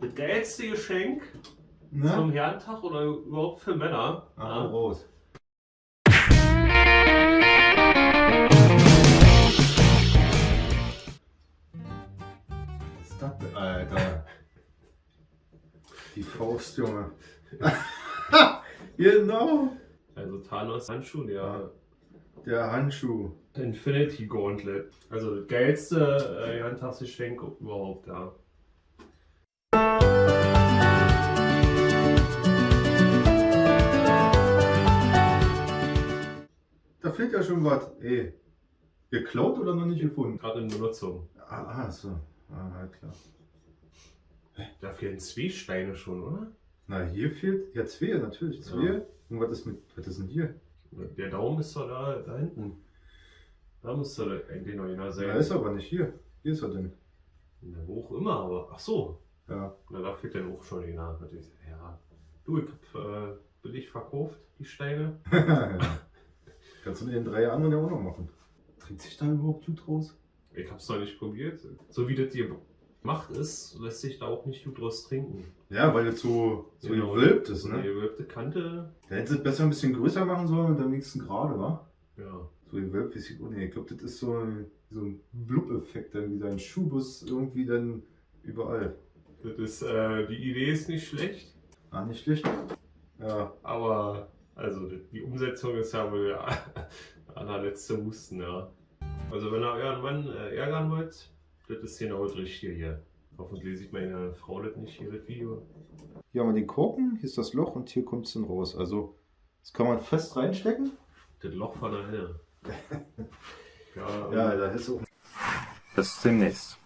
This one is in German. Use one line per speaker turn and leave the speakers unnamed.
Das geilste Geschenk
Ne?
zum Herrentag oder überhaupt für Männer.
Ah, raus. Was ist das Alter? Die Faust, Junge. genau.
Also Thanos Handschuh, der
Der Handschuh.
Infinity Gauntlet. Also das geilste äh, Herrentagsgeschenk überhaupt, ja.
Fehlt ja schon was. Ey. Geklaut oder noch nicht gefunden?
Gerade in Benutzung.
Ah, ah so. Ah, klar.
Da fehlen zwei Steine schon, oder?
Na, hier fehlt. Ja, zwei, natürlich. Zwei.
Ja.
Und was ist mit. Was ist denn hier?
Der Daumen ist doch da, da hinten. Da müsste da eigentlich noch einer sein.
Ja, ist aber nicht hier. Hier ist er denn.
Na, wo auch immer, aber. Ach so.
Ja.
Na, da fehlt dann auch schon einer. Natürlich. Ja. Du, ich hab äh, billig verkauft, die Steine.
Kannst du den drei anderen ja auch noch machen. Trinkt sich da überhaupt Blut raus?
Ich hab's noch nicht probiert. So wie das hier gemacht ist, lässt sich da auch nicht gut draus trinken.
Ja, weil jetzt so, so
Genau.
gewölbt ist, ne?
gewölbte Kante.
Da hätte es besser ein bisschen größer machen sollen und am nächsten gerade, wa?
Ja.
So gewölbt, es oh nee, ich glaube, das ist so, ein- so ein Blub-Effekt, dann wie sein Schubus irgendwie dann überall.
Das ist, äh, die Idee ist nicht schlecht,
Ah, nicht schlecht. Ja,
aber also die Umsetzung ist ja wohl der allerletzte Musten, ja. Also wenn ihr euren Mann äh, ärgern wollt, das ist genau das Richtige hier. Hoffentlich sieht meine Frau das nicht, hier das Video.
hier haben wir den Korken, hier ist das Loch und hier kommt es dann raus. Also, das kann man fest reinstecken.
Das Loch von der Henne. ja,
Ja, da ist auch
Bis demnächst.